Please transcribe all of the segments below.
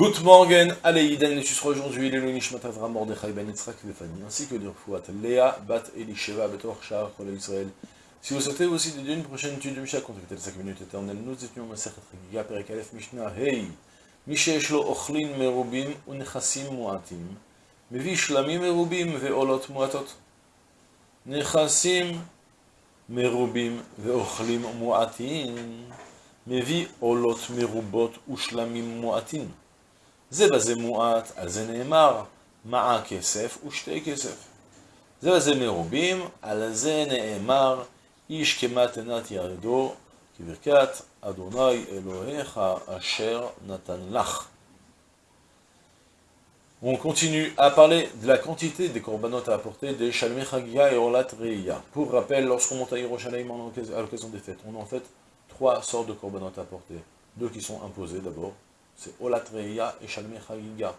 Good morning, allez, Yidan, tu seras aujourd'hui les Nishmat Avram Mordechai Ben Yitzhak Vefani, ainsi que de Rfouat, Léa, Bat Elisheva, Betor Shahar, Kola Israël. Si vous souhaitez aussi de une prochaine étude du Mishnah, contactez les 5 minutes éternelles, nous étions Masechet Chagiga, Perek Aleph Mishnah, Hey, Mishesh lo Ochlin Merubim, Unechassim Muatim, Mevi Shlamim Merubim, Veolot Muatot, Nechassim Merubim, Veochlim Muatim, Mevi Olot Merubot, Ushlamim Muatim. זה בזה מועט, על זה נאמר, מעה כסף ושתי כסף. זה בזה מרובים, על זה נאמר, איש כמתנת ירדו, כברכת אדוני אלוהיך אשר נתן לך. On continue à parler de la quantité des corbanotes à apporter des Shalmei Chagia et Orlat Reiya. Pour rappel, lorsqu'on monte à Yerushalayim à l'occasion des fêtes, on a en fait trois sortes de corbanotes à apporter. Deux qui sont imposés d'abord, c'est Olat Reiya et Shalmei Chagiga.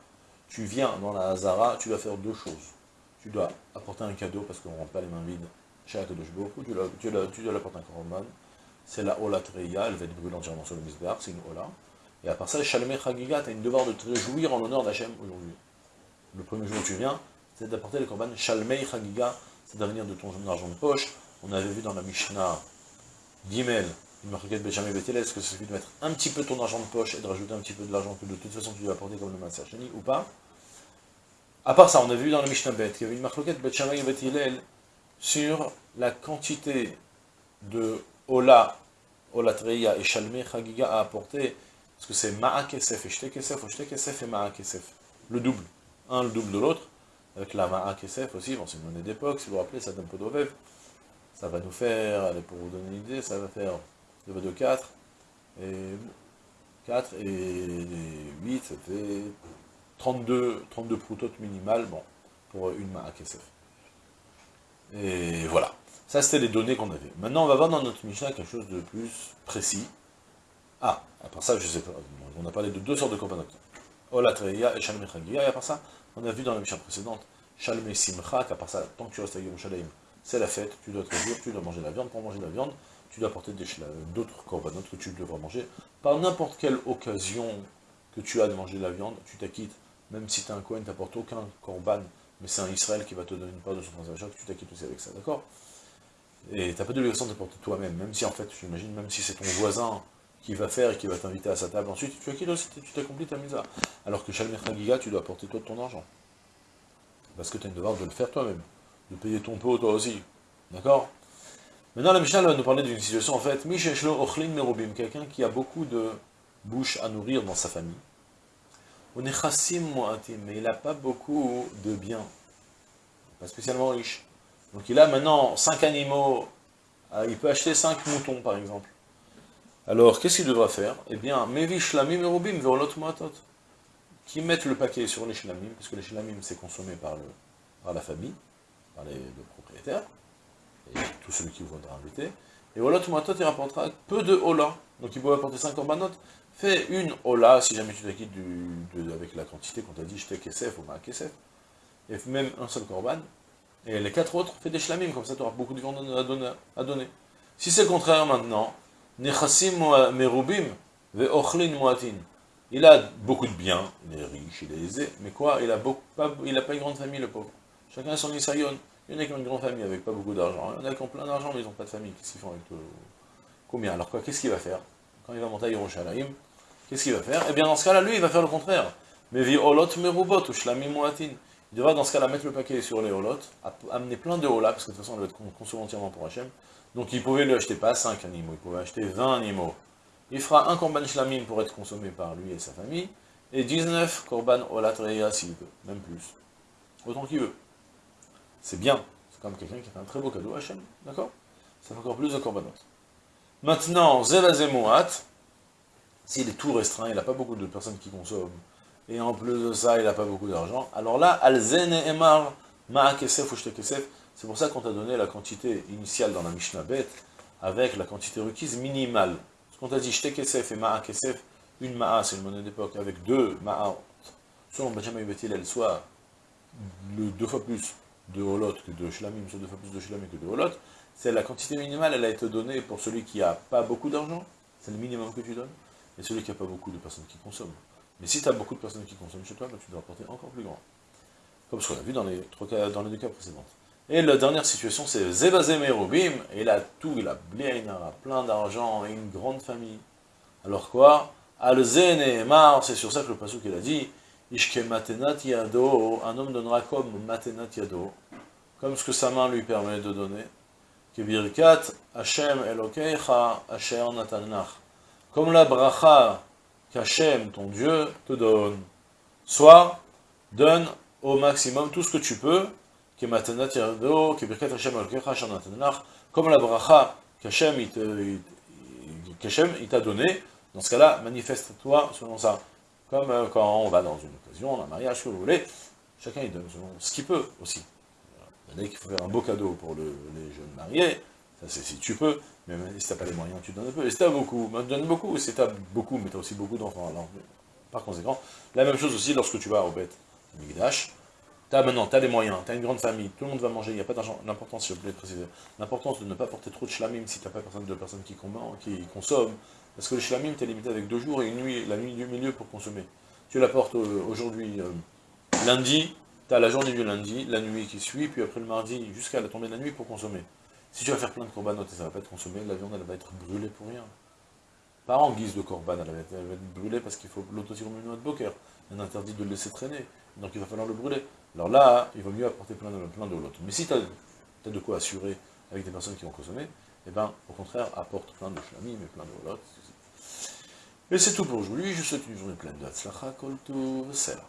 Tu viens dans la Hazara, tu dois faire deux choses. Tu dois apporter un cadeau, parce qu'on ne rentre pas les mains vides, chez ou tu dois, tu dois, dois un korban. C'est la Olat Reiya, elle va être brûlée entièrement sur le Misbar, c'est une Ola. Et à part ça, Shalmei Chagiga, tu as une devoir de te réjouir en l'honneur d'Hachem aujourd'hui le premier jour où tu viens, c'est d'apporter les korban Shalmei Chagiga, c'est d'avenir de ton argent de poche. On avait vu dans la Mishnah Gimel, une marquette Benjamin est-ce que c'est suffit de mettre un petit peu ton argent de poche et de rajouter un petit peu de l'argent que de toute façon tu dois apporter comme le Sheni ou pas? À part ça, on a vu dans la Mishnah Bet qu'il y avait une marquette Benjamin Betel sur la quantité de Ola, Ola Treya et Shalmei Chagiga à apporter, parce que c'est Ma'a Kesef et Shte Kesef, ou Kesef et Ma'a Kesef, le double. Un le double de l'autre, avec la Ma'a Kesef aussi, bon, c'est une monnaie d'époque, si vous vous rappelez, ça donne peu d'ovev. Ça va nous faire, allez, pour vous donner une idée, ça va faire 2 de 4, et 4 et 8, ça fait 32, 32 proutotes minimales, bon, pour une Ma'a Kesef. Et voilà. Ça, c'était les données qu'on avait. Maintenant, on va voir dans notre Mishnah quelque chose de plus précis. Ah, à part ça, je sais pas, on a parlé de deux sortes de corbanotes. Olatreya et Shalmei Chagiya, et à part ça, on a vu dans la mission précédente, Shalmei Simcha, qu'à part ça, tant que tu restes à Yerushalayim, c'est la fête, tu dois te réjouir, tu dois manger de la viande, pour manger de la viande, tu dois apporter d'autres corbanotes que tu devras manger, par n'importe quelle occasion que tu as de manger de la viande, tu t'acquittes, même si tu es un Kohen, tu n'apportes aucun korban, mais c'est un Israël qui va te donner une part de son transaction, tu t'acquittes aussi avec ça, d'accord? Et tu n'as pas de l'obligation d'apporter toi-même, même si en fait, j'imagine, même si c'est ton voisin, qui va faire et qui va t'inviter à sa table. Ensuite, tu acquittes aussi, tu t'accomplis ta mise Alors que Shalmei Chagiga, tu dois apporter toi de ton argent. Parce que tu as une devoir de le faire toi-même. De payer ton pot toi aussi. D'accord? Maintenant, la Mishnah va nous parler d'une situation, en fait, Misheshlo Ochlin Merobim, quelqu'un qui a beaucoup de bouches à nourrir dans sa famille. On est chassim mu'atim, mais il n'a pas beaucoup de biens. Pas spécialement riche. Donc il a maintenant 5 animaux, euh, il peut acheter 5 moutons par exemple. Alors, qu'est-ce qu'il devra faire? Eh bien, Mevi Shlamim Erubim Veolot Moatot. Qui mettent le paquet sur les Shlamim, parce que les Shlamim, c'est consommé par la famille, par les, le propriétaire, et tout celui qui voudra inviter. Et Olot Moatot, il rapportera peu de Ola. Donc, il peut apporter 5 korbanot. Fais une Ola, si jamais tu t'acquittes avec la quantité qu'on t'a dit, j'étais Kesef ou Ma Kesef. Et même un seul korban. Et les quatre autres, fais des Shlamim, comme ça tu auras beaucoup de viande à donner. Si c'est le contraire maintenant, Nechassim merubim ve'ochlin muatin. Il a beaucoup de biens, il est riche, il est aisé, mais quoi? Il n'a pas, il pas une grande famille, le pauvre. Chacun a son isayon. Il y en a qui ont une grande famille avec pas beaucoup d'argent. Il y en a qui ont plein d'argent, mais ils n'ont pas de famille. Qu'est-ce qu'ils font avec tout Combien? Alors quoi Qu'est-ce qu'il va faire? Quand il va monter à Yerushalayim, qu'est-ce qu'il va faire? Eh bien, dans ce cas-là, lui, il va faire le contraire. Mais vi olot merubot ou shlamim. Il devra dans ce cas-là mettre le paquet sur les holot, amener plein de holas, parce que de toute façon, on va être consommé entièrement pour Hachem. Donc il pouvait lui acheter pas 5 animaux, il pouvait acheter 20 animaux. Il fera un korban shlamim pour être consommé par lui et sa famille, et 19 korban olatreya s'il veut, même plus. Autant qu'il veut. C'est bien, c'est comme quelqu'un qui fait un très beau cadeau à Hachem, d'accord? Ça fait encore plus de korbanot. Maintenant, Zevazemouat, s'il est tout restreint, il n'a pas beaucoup de personnes qui consomment, et en plus de ça, il n'a pas beaucoup d'argent, alors là, Alzen Emar, Ma'akesef ou Shtekesef, c'est pour ça qu'on t'a donné la quantité initiale dans la Mishnah Bet, avec la quantité requise minimale. Ce qu'on t'a dit, Shtekesef et Ma'a Kesef, une Ma'a, c'est une monnaie d'époque, avec deux Ma'a, selon Benjamin Betil, elle soit deux fois plus de Holot que de Shlamim, soit deux fois plus de Shlamim que de Holot, c'est la quantité minimale, elle a été donnée pour celui qui n'a pas beaucoup d'argent, c'est le minimum que tu donnes, et celui qui n'a pas beaucoup de personnes qui consomment. Mais si tu as beaucoup de personnes qui consomment chez toi, ben, tu dois apporter encore plus grand. Comme ce qu'on a vu dans les, deux cas précédents. Et la dernière situation, c'est Zebazem et il a tout, il a il plein d'argent, et une grande famille. Alors quoi? Alzen et Mar, c'est sur ça que le passou qu'il a dit, Ishke Matenat Yado, un homme donnera comme Matenat Yado, comme ce que sa main lui permet de donner. Kebirkat Hashem Elokecha Asher Natanach. Comme la bracha qu'Hashem, ton Dieu, te donne. Soit, donne au maximum tout ce que tu peux, comme la bracha qu'Hachem il t'a donné, dans ce cas-là, manifeste-toi selon ça. Comme quand on va dans une occasion, un mariage, que vous voulez, chacun il donne selon ce qu'il peut aussi. Il faut faire un beau cadeau pour les jeunes mariés, ça c'est si tu peux, mais si tu n'as pas les moyens, tu donnes un peu. Et si tu as beaucoup, ben, donne beaucoup, si tu as beaucoup, mais tu as aussi beaucoup d'enfants. par conséquent, la même chose aussi lorsque tu vas au bête, Migdash, as maintenant, tu as les moyens, tu as une grande famille, tout le monde va manger, il n'y a pas d'argent. L'importance, je voulais préciser, l'importance de ne pas porter trop de shlamim si tu n'as pas personne, de personnes qui, qui consomment. Parce que le shlamim, tu es limité avec deux jours et une nuit, la nuit du milieu pour consommer. Tu la portes euh, aujourd'hui, euh, lundi, tu as la journée du lundi, la nuit qui suit, puis après le mardi, jusqu'à la tombée de la nuit pour consommer. Si tu vas faire plein de corbanotes et ça ne va pas être consommé, la viande elle va être brûlée pour rien. Pas en guise de corban, elle va être, brûlée parce qu'il faut l'autosirmino de boker. Est interdit de le laisser traîner, donc il va falloir le brûler. Alors là, il vaut mieux apporter plein de, l'autre. Mais si tu as, de quoi assurer avec des personnes qui vont consommer, eh bien, au contraire, apporte plein de flammes mais plein de l'autre. Et c'est tout pour aujourd'hui. Je vous souhaite une journée pleine de Hatzlacha, Kolto, Sela.